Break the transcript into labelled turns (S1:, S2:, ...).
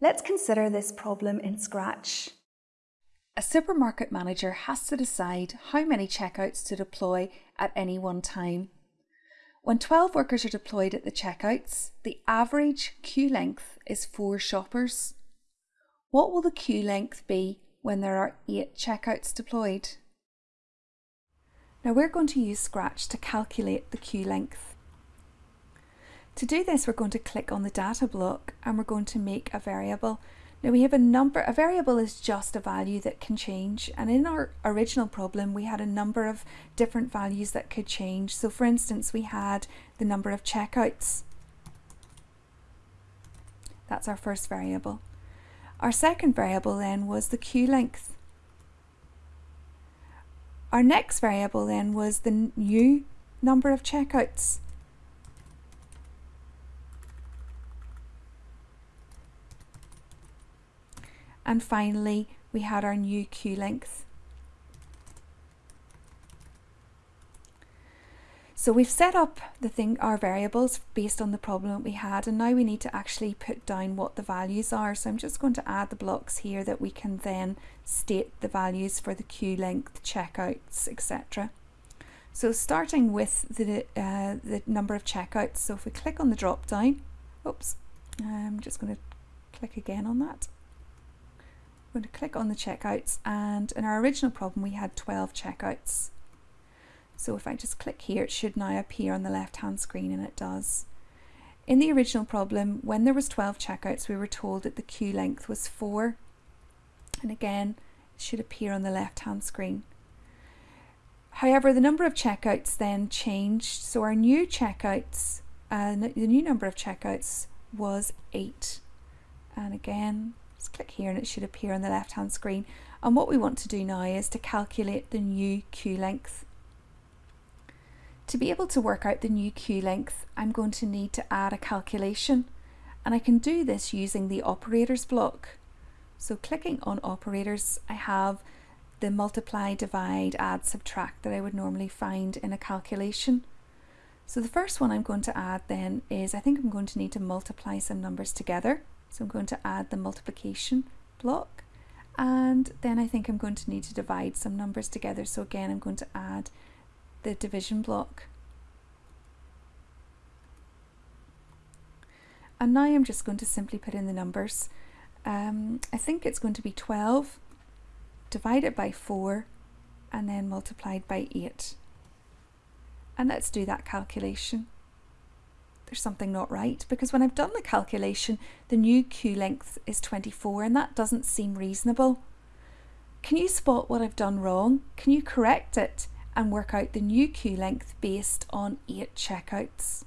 S1: Let's consider this problem in Scratch.
S2: A supermarket manager has to decide how many checkouts to deploy at any one time. When 12 workers are deployed at the checkouts, the average queue length is 4 shoppers. What will the queue length be when there are 8 checkouts deployed? Now we're going to use Scratch to calculate the queue length. To do this, we're going to click on the data block and we're going to make a variable. Now we have a number, a variable is just a value that can change and in our original problem we had a number of different values that could change. So for instance we had the number of checkouts. That's our first variable. Our second variable then was the queue length. Our next variable then was the new number of checkouts. And finally, we had our new queue length. So we've set up the thing, our variables based on the problem we had and now we need to actually put down what the values are. So I'm just going to add the blocks here that we can then state the values for the queue length, checkouts, etc. So starting with the, uh, the number of checkouts, so if we click on the drop down, oops, I'm just going to click again on that. I'm going to click on the checkouts and in our original problem we had 12 checkouts. So if I just click here it should now appear on the left hand screen and it does. In the original problem when there was 12 checkouts we were told that the queue length was 4 and again it should appear on the left hand screen. However the number of checkouts then changed so our new checkouts, uh, the new number of checkouts was 8 and again Let's click here and it should appear on the left hand screen. And what we want to do now is to calculate the new queue length. To be able to work out the new queue length, I'm going to need to add a calculation. And I can do this using the operators block. So clicking on operators, I have the multiply, divide, add, subtract that I would normally find in a calculation. So the first one I'm going to add then is I think I'm going to need to multiply some numbers together. So I'm going to add the multiplication block and then I think I'm going to need to divide some numbers together. So again, I'm going to add the division block. And now I'm just going to simply put in the numbers. Um, I think it's going to be 12 divided by 4 and then multiplied by 8. And let's do that calculation there's something not right because when I've done the calculation, the new queue length is 24 and that doesn't seem reasonable. Can you spot what I've done wrong? Can you correct it and work out the new queue length based on 8 checkouts?